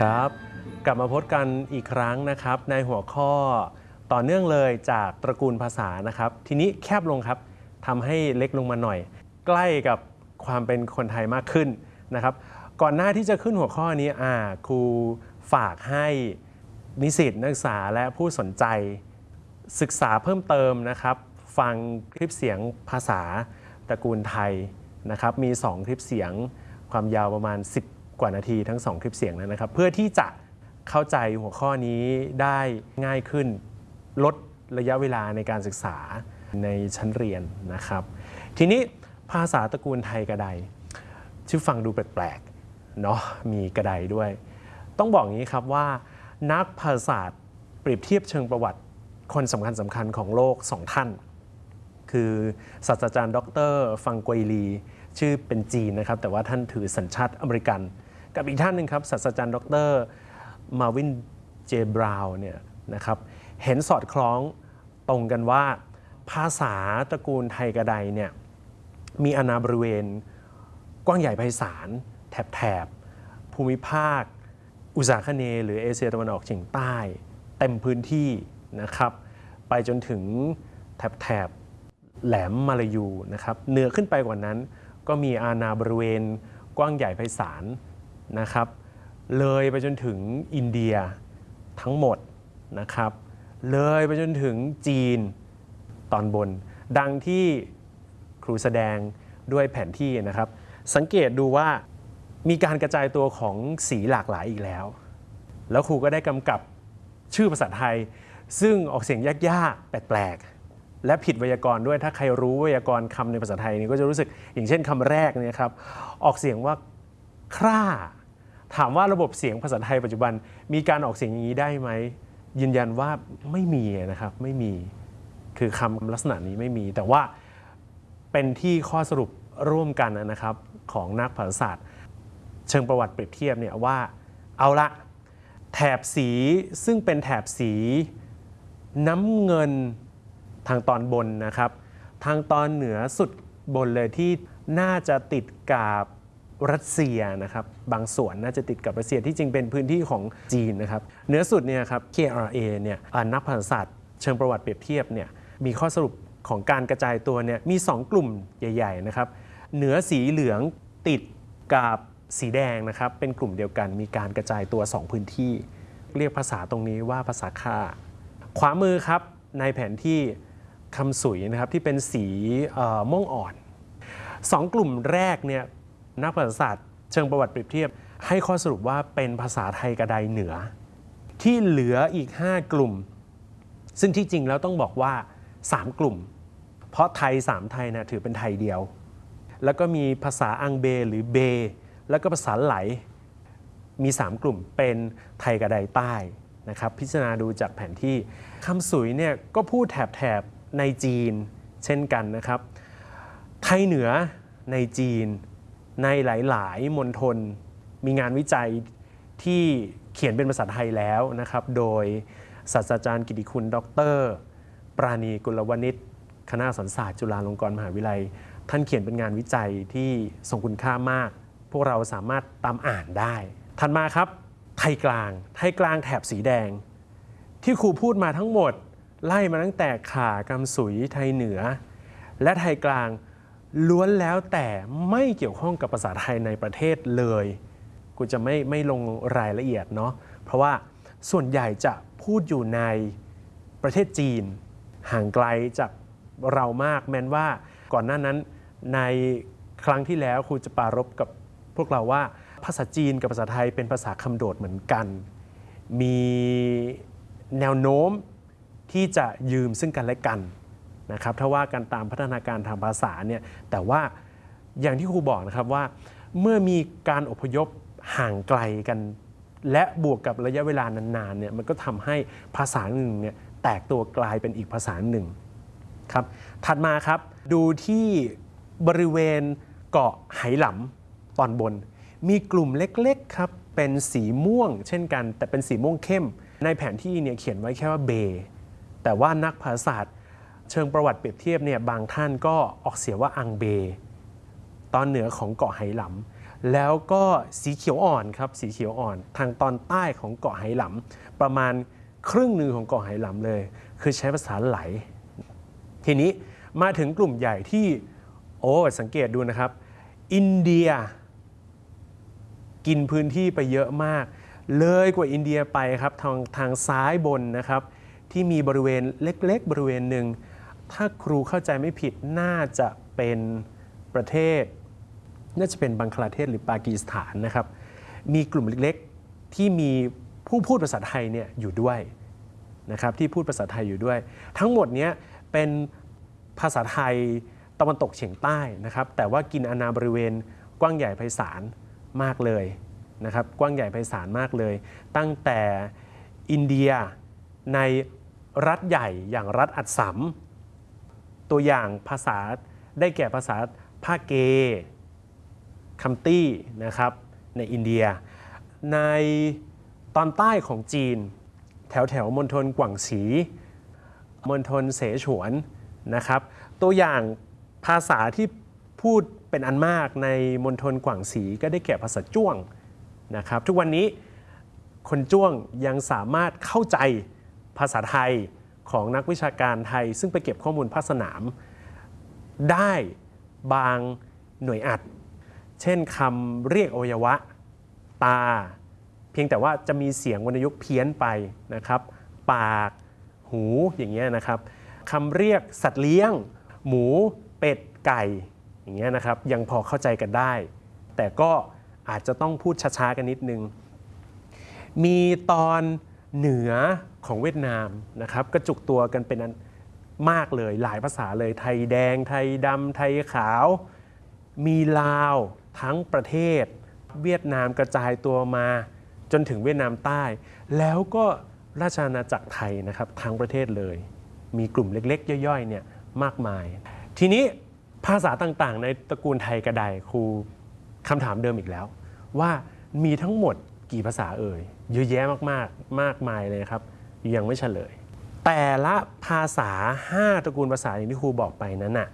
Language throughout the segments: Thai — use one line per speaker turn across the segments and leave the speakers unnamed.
ครับ กลับมาพบกันอีกครั้งนะครับ ในหัวข้อต่อเนื่องเลยจากตระกูลภาษานะครับ ทีนี้แคบลงครับทำให้เล็กลงมาหน่อย ใกล้กับความเป็นคนไทยมากขึ้นนะครับ ก่อนหน้าที่จะขึ้นหัวข้อนี้อ่าครูฝากให้นิสิตนักศึกษาและผู้สนใจศึกษาเพิ่มเติมนะครับ ฟังคลิปเสียงภาษาตระกูลไทยนะครับ มี 2 คลิปเสียงความยาวประมาณ10 กว่านาทีทั้ง 2 คลิปเสียงนั้นนะครับ เพื่อที่จะเข้าใจหัวข้อนี้ได้ง่ายขึ้น ลดระยะเวลาในการศึกษาในชั้นเรียนนะครับ ทีนี้ภาษาตระกูลไทยกระไดชื่อฟังดูแปลกๆเนาะมีกระไดด้วย ต้องบอกอย่างนี้ครับว่า นักภาษาศาสตร์เปรียบเทียบเชิงประวัติคนสำคัญสำคัญของโลกสองท่าน คือศาสตราจารย์ ดร ฟังกวยลี ชื่อเป็นจีนนะครับ แต่ว่าท่านถือสัญชาติอเมริกัน กับอีกท่านหนึ่งครับศาสตราจารย์ ดรมาวินเจบราวน์เนี่ยนะครับเห็นสอดคล้องตรงกันว่า ภาษาตระกูลไทยกระไดเนี่ยมีอาณาบริเวณ กว้างใหญ่ไพศาลแถบแถบภูมิภาค อุตสาคเน หรือเอเชียตะวันออกเฉียงใต้ เต็มพื้นที่นะครับ ไปจนถึงแถบแถบแหลมมาลายูนะครับเหนือขึ้นไปกว่านั้น ก็มีอาณาบริเวณกว้างใหญ่ไพศาล นะครับ เลยไปจนถึงอินเดียทั้งหมดนะครับ เลยไปจนถึงจีนตอนบน ดังที่ครูแสดงด้วยแผนที่นะครับ สังเกตดูว่ามีการกระจายตัวของสีหลากหลายอีกแล้ว แล้วครูก็ได้กำกับชื่อภาษาไทย ซึ่งออกเสียงยากๆ แปลกๆ และผิดไวยากรณ์ด้วย ถ้าใครรู้ไวยากรณ์คำในภาษาไทยนี่ก็จะรู้สึกอย่างเช่นคำแรกเนี่ยครับ ออกเสียงว่าคร่า ถามว่าระบบเสียงภาษาไทยปัจจุบันมีการออกเสียงอย่างนี้ได้ไหมยืนยันว่าไม่มีนะครับไม่มีคือคำลักษณะนี้ไม่มี แต่ว่าเป็นที่ข้อสรุปร่วมกันนะครับของนักภาษาศาสตร์ เชิงประวัติเปรียบเทียบเนี่ยว่าเอาละแถบสีซึ่งเป็นแถบสีน้ำเงินทางตอนบนนะครับ ทางตอนเหนือสุดบนเลยที่น่าจะติดกับ รัสเซียนะครับบางส่วนน่าจะติดกับรัสเซียที่จริงเป็นพื้นที่ของจีนนะครับเหนือสุดเนี่ยครับ KRA เนี่ยนักภาษาศาสตร์เชิงประวัติเปรียบเทียบเนี่ยมีข้อสรุปของการกระจายตัวเนี่ยมี 2 กลุ่มใหญ่ ๆ นะครับ เหนือสีเหลืองติดกับสีแดงนะครับ เป็นกลุ่มเดียวกัน มีการกระจายตัว 2 พื้นที่ เรียกภาษาตรงนี้ว่าภาษาค่า ขวามือครับในแผนที่คำสุยนะครับที่เป็นสีม่วงอ่อนสองกลุ่มแรกเนี่ย นักภาษาศาสตร์เชิงประวัติเปรียบเทียบ ให้ข้อสรุปว่าเป็นภาษาไทยกระไดเหนือ ที่เหลืออีก 5 กลุ่ม ซึ่งที่จริงแล้วต้องบอกว่า 3 กลุ่ม เพราะไทย 3 ไทยนะถือเป็นไทยเดียว แล้วก็มีภาษาอังเบหรือเบ แล้วก็ภาษาไหล มี 3 กลุ่มเป็นไทยกระไดใต้นะครับพิจารณาดูจากแผนที่คำสุยเนี่ยก็พูดแถบแถบในจีนเช่นกันนะครับ ไทยเหนือในจีน ในหลาย ๆ มณฑลมีงานวิจัยที่เขียนเป็นภาษาไทยแล้วนะครับ โดยศาสตราจารย์กิติคุณ ดร ปราณีกุลวณิชคณะสันศาสตร์จุฬาลงกรณ์มหาวิทยาลัย ท่านเขียนเป็นงานวิจัยที่ทรงคุณค่ามาก พวกเราสามารถตามอ่านได้ ถัดมาครับ ไทยกลาง ไทยกลางแถบสีแดง ที่ครูพูดมาทั้งหมด ไล่มาตั้งแต่ขากำสุยไทยเหนือ และไทยกลาง ล้วนแล้วแต่ไม่เกี่ยวข้องกับภาษาไทยในประเทศเลย กูจะไม่ไม่ลงรายละเอียดเนาะเพราะว่าส่วนใหญ่จะพูดอยู่ในประเทศจีน ห่างไกลจากเรามากแม้นว่าก่อนหน้านั้นในครั้งที่แล้วครูจะปรารบกับพวกเราว่าภาษาจีนกับภาษาไทยเป็นภาษาคำโดดเหมือนกัน มีแนวโน้มที่จะยืมซึ่งกันและกัน นะครับถ้าว่ากันตามพัฒนาการทางภาษาเนี่ยแต่ว่าอย่างที่ครูบอกนะครับว่า เมื่อมีการอพยพห่างไกลกัน และบวกกับระยะเวลานานๆเนี่ยมันก็ทำให้ภาษาหนึ่งเนี่ยแตกตัวกลายเป็นอีกภาษาหนึ่งครับถัดมาครับดูที่บริเวณเกาะไหหลำตอนบน มีกลุ่มเล็กๆครับเป็นสีม่วงเช่นกัน แต่เป็นสีม่วงเข้ม ในแผนที่เนี่ยเขียนไว้แค่ว่าเบแต่ว่านักภาษาศาสตร์ เชิงประวัติเปรียบเทียบเนี่ยบางท่านก็ออกเสียงว่าอังเบ ตอนเหนือของเกาะไหหลแล้วก็สีเขียวอ่อนครับสีเขียวอ่อน ทางตอนใต้ของเกาะไหหลำประมาณครึ่งหนึ่งของเกาะไหหลำเลย คือใช้ภาษาไหล ทีนี้มาถึงกลุ่มใหญ่ที่โอ้สังเกตดูนะครับ อินเดีย กินพื้นที่ไปเยอะมาก เลยกว่าอินเดียไปครับทางทางซ้ายบนนะครับที่มีบริเวณเล็ก ๆ บริเวณหนึ่ง ถ้าครูเข้าใจไม่ผิดน่าจะเป็นประเทศ น่าจะเป็นบังคลาเทศหรือปากีสถานนะครับ มีกลุ่มเล็กๆที่มีผู้พูดภาษาไทยเนี่ยอยู่ด้วยนะครับที่พูดภาษาไทยอยู่ด้วย ทั้งหมดเนี้ยเป็นภาษาไทยตะวันตกเฉียงใต้นะครับแต่ว่ากินอาณาบริเวณกว้างใหญ่ไพศาลมากเลยนะครับกว้างใหญ่ไพศาลมากเลย ตั้งแต่อินเดียในรัฐใหญ่อย่างรัฐอัดสัม ตัวอย่างภาษาได้แก่ภาษาภาคเกคัมตี้นะครับในอินเดีย ในตอนใต้ของจีน แถวแถวมณฑลกวางสีมณฑลเสฉวนนะครับ ตัวอย่างภาษาที่พูดเป็นอันมากในมณฑลกวางสีก็ได้แก่ภาษาจ้วงนะครับ ทุกวันนี้คนจ้วงยังสามารถเข้าใจภาษาไทย ของนักวิชาการไทย ซึ่งไปเก็บข้อมูลภาคสนาม ได้บางหน่วยอัด เช่นคำเรียกอวัยวะ ตา เพียงแต่ว่าจะมีเสียงวรรณยุกต์เพี้ยนไปนะครับ ปาก หูอย่างเงี้ยนะครับคำเรียกสัตว์เลี้ยง หมู เป็ด ไก่ อย่างเงี้ยนะครับ ยังพอเข้าใจกันได้ แต่ก็อาจจะต้องพูดช้าๆกันนิดนึง มีตอน เหนือของเวียดนามนะครับกระจุกตัวกันเป็นอันมากเลยหลายภาษาเลยไทยแดง ไทยดำไทยขาว มีลาวทั้งประเทศ เวียดนามกระจายตัวมาจนถึงเวียดนามใต้ แล้วก็ราชอาณาจักรไทยนะครับทั้งประเทศเลย มีกลุ่มเล็กๆ ย่อยๆเนี่ยมากมาย ทีนี้ภาษาต่างๆ ในตระกูลไทยกระไดครูคำถามเดิมอีกแล้ว ว่ามีทั้งหมดกี่ภาษาเอ่ย เยอะแยะมากๆ มากมายเลยครับ ยังไม่เฉลย แต่ละภาษา 5 ตระกูลภาษาอย่างที่ครูบอกไปนั้นน่ะ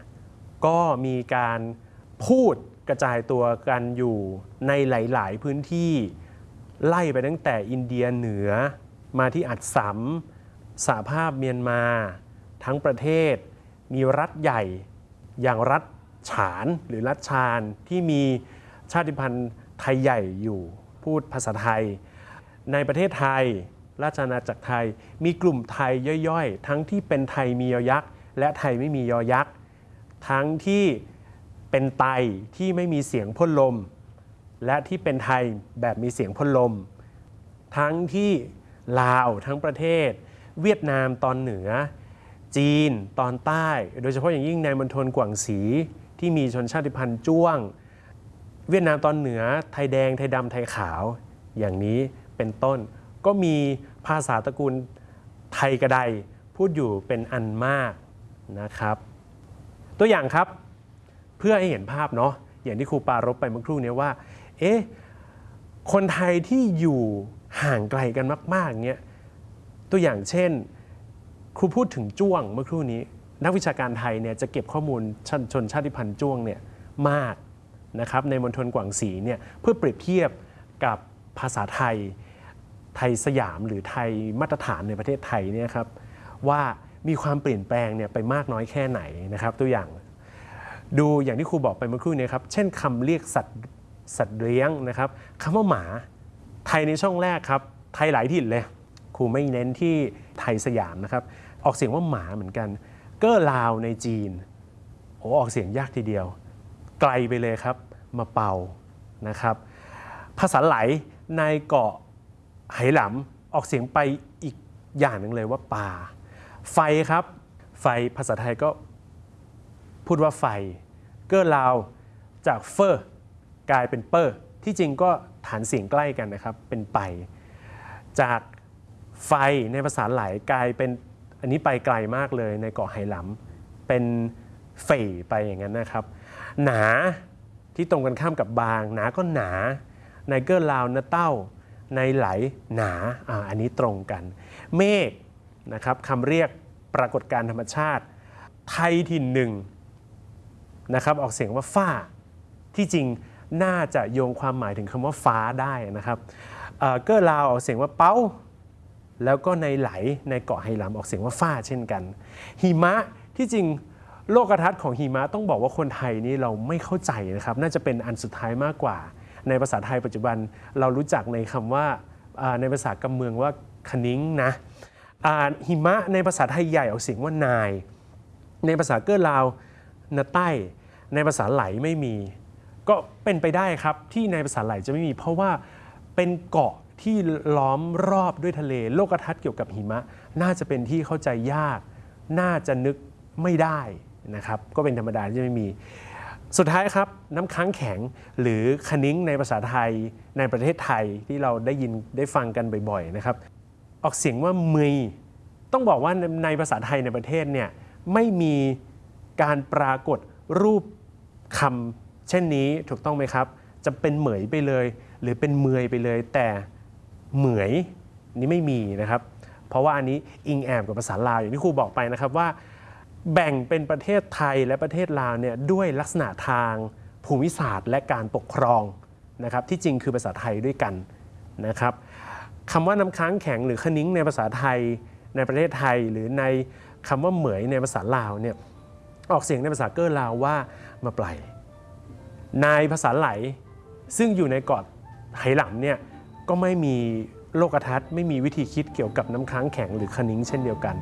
ก็มีการพูดกระจายตัวกันอยู่ในหลาย ๆ พื้นที่ไล่ไปตั้งแต่อินเดียเหนือมาที่อัดสัมสหภาพเมียนมา ทั้งประเทศ มีรัฐใหญ่อย่างรัฐฉานหรือรัฐชาญที่มีชาติพันธุ์ไทยใหญ่อยู่พูดภาษาไทย ในประเทศไทย ราชอาณาจักรไทย มีกลุ่มไทยย่อยๆ ทั้งที่เป็นไทยมียอยักษ์ และไทยไม่มียอยักษ์ ทั้งที่เป็นไตที่ไม่มีเสียงพ่นลม และที่เป็นไทยแบบมีเสียงพ่นลม ทั้งที่ลาวทั้งประเทศ เวียดนามตอนเหนือ จีนตอนใต้ โดยเฉพาะอย่างยิ่งในมณฑลกวางสีที่มีชนชาติพันธุ์จ้วง เวียดนามตอนเหนือ ไทยแดง ไทยดำไทยขาว อย่างนี้ เป็นต้น ก็มีภาษาตระกูลไทยกระไดพูดอยู่เป็นอันมากนะครับ ตัวอย่างครับเพื่อให้เห็นภาพเนาะอย่างที่ครูปารบไปเมื่อครู่นี้ว่าเอ๊ะคนไทยที่อยู่ห่างไกลกันมากๆเงี้ยตัวอย่างเช่น ครูพูดถึงจ้วงเมื่อครู่นี้ นักวิชาการไทยเนี่ยจะเก็บข้อมูลชนชนชาติพันธุ์จ้วงเนี่ยมากนะครับในมณฑลกวางสีเนี่ยเพื่อเปรียบเทียบกับภาษาไทย ไทยสยามหรือไทยมาตรฐานในประเทศไทยเนี่ยครับว่ามีความเปลี่ยนแปลงเนี่ยไปมากน้อยแค่ไหนนะครับ ตัวอย่างดูอย่างที่ครูบอกไปเมื่อครู่นี้ครับ เช่นคำเรียกสัตว์สัตว์เลี้ยงนะครับคำว่าหมาไทยในช่องแรกครับไทยหลายถิ่นเลยครูไม่เน้นที่ไทยสยามนะครับ ออกเสียงว่าหมาเหมือนกัน เก้อลาวในจีนโอ้ออกเสียงยากทีเดียว ไกลไปเลยครับมาเป่านะครับ ภาษาไหลในเกาะ ไหหลำออกเสียงไปอีกอย่างหนึ่งเลยว่าป่า ไฟครับ ไฟภาษาไทยก็พูดว่าไฟ เกอร์ลาวจากเฟอร์กลายเป็นเปอร์ ที่จริงก็ฐานเสียงใกล้กันนะครับ เป็นไป จากไฟในภาษาไหลกลายเป็นอันนี้ไปไกลมากเลยในเกาะไหหลำเป็นเฟ่ไปอย่างนั้นนะครับ หนาที่ตรงกันข้ามกับบาง หนาก็หนาในเกอร์ลาวนะเต้า ในไหลหนาออันนี้ตรงกัน เมฆนะครับคำเรียกปรากฏการธรรมชาติ ไทยถิ่นหนึ่งนะครับออกเสียงว่าฝ้าที่จริงน่าจะโยงความหมายถึงคำว่าฟ้าได้นะครับเกอร์ลาวออกเสียงว่าเป้า แล้วก็ในไหลในเกาะไหหลำออกเสียงว่าฟ้าเช่นกัน หิมะที่จริงโลกทัศน์ของหิมะต้องบอกว่าคนไทยนี่เราไม่เข้าใจนะครับ น่าจะเป็นอันสุดท้ายมากกว่า ในภาษาไทยปัจจุบันเรารู้จักในคำว่าอ่าในภาษากำเมืองว่าคณิ้งนะหิมะในภาษาไทยใหญ่ออกเสียงว่านาย ในภาษาเกอร์ลาวนาใต้ ในภาษาไหลไม่มี ก็เป็นไปได้ครับที่ในภาษาไหลจะไม่มี เพราะว่าเป็นเกาะที่ล้อมรอบด้วยทะเล โลกทัศน์เกี่ยวกับหิมะ น่าจะเป็นที่เข้าใจยาก น่าจะนึกไม่ได้นะครับ ก็เป็นธรรมดาที่จะไม่มี สุดท้ายครับน้ำค้างแข็งหรือคณิ้งในภาษาไทยในประเทศไทยที่เราได้ยินได้ฟังกันบ่อยๆนะครับ ออกเสียงว่ามือต้องบอกว่าในในภาษาไทยในประเทศเนี่ยไม่มีการปรากฏรูปคำเช่นนี้ถูกต้องไหมครับ จะเป็นเหมยไปเลย หรือเป็นเมยไปเลย แต่เหมยนี่ไม่มีนะครับ เพราะว่าอันนี้อิงแอบกับภาษาลาวอย่างที่ครูบอกไปนะครับว่า แบ่งเป็นประเทศไทยและประเทศลาวเนี่ยด้วยลักษณะทางภูมิศาสตร์ และการปกครองนะครับที่จริงคือภาษาไทยด้วยกันนะครับคำว่าน้ำค้างแข็งหรือคณิ้งในภาษาไทยในประเทศไทย หรือในคำว่าเหมยในภาษาลาวเนี่ยออกเสียงในภาษาเกอร์ลาวว่ามาปลายในภาษาไหลซึ่งอยู่ในเกาะไหหลำเนี่ยก็ไม่มีโลกทัศน์ไม่มีวิธีคิดเกี่ยวกับน้ำค้างแข็งหรือคณิ้งเช่นเดียวกัน